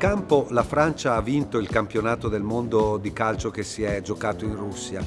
campo la Francia ha vinto il campionato del mondo di calcio che si è giocato in Russia,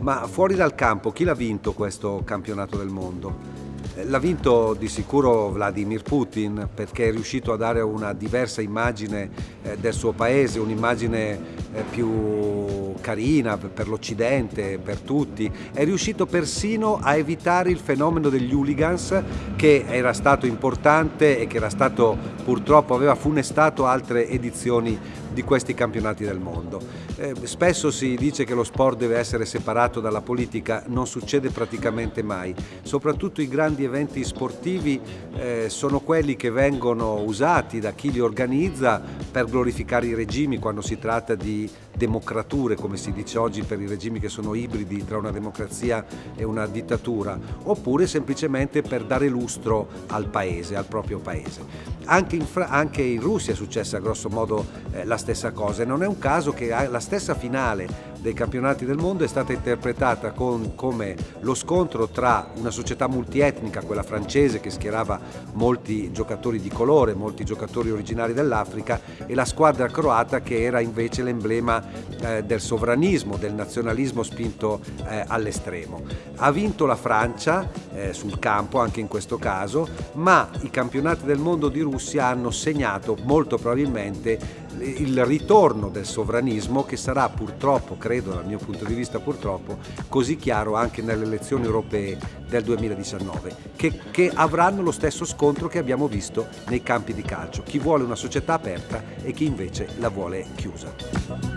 ma fuori dal campo chi l'ha vinto questo campionato del mondo? L'ha vinto di sicuro Vladimir Putin perché è riuscito a dare una diversa immagine eh, del suo paese, un'immagine eh, più carina per l'Occidente, per tutti. È riuscito persino a evitare il fenomeno degli hooligans che era stato importante e che era stato purtroppo aveva funestato altre edizioni di questi campionati del mondo. Eh, spesso si dice che lo sport deve essere separato dalla politica, non succede praticamente mai. Soprattutto i grandi eventi sportivi eh, sono quelli che vengono usati da chi li organizza per glorificare i regimi quando si tratta di democrature, come si dice oggi per i regimi che sono ibridi tra una democrazia e una dittatura, oppure semplicemente per dare lustro al paese, al proprio paese. Anche in, anche in Russia è successa grosso modo eh, la stessa cosa e non è un caso che la stessa finale dei campionati del mondo è stata interpretata con, come lo scontro tra una società multietnica, quella francese che schierava molti giocatori di colore, molti giocatori originari dell'Africa e la squadra croata che era invece l'emblema eh, del sovranismo, del nazionalismo spinto eh, all'estremo. Ha vinto la Francia eh, sul campo anche in questo caso, ma i campionati del mondo di Russia hanno segnato molto probabilmente il ritorno del sovranismo che sarà purtroppo, credo dal mio punto di vista purtroppo, così chiaro anche nelle elezioni europee del 2019, che, che avranno lo stesso scontro che abbiamo visto nei campi di calcio, chi vuole una società aperta e chi invece la vuole chiusa.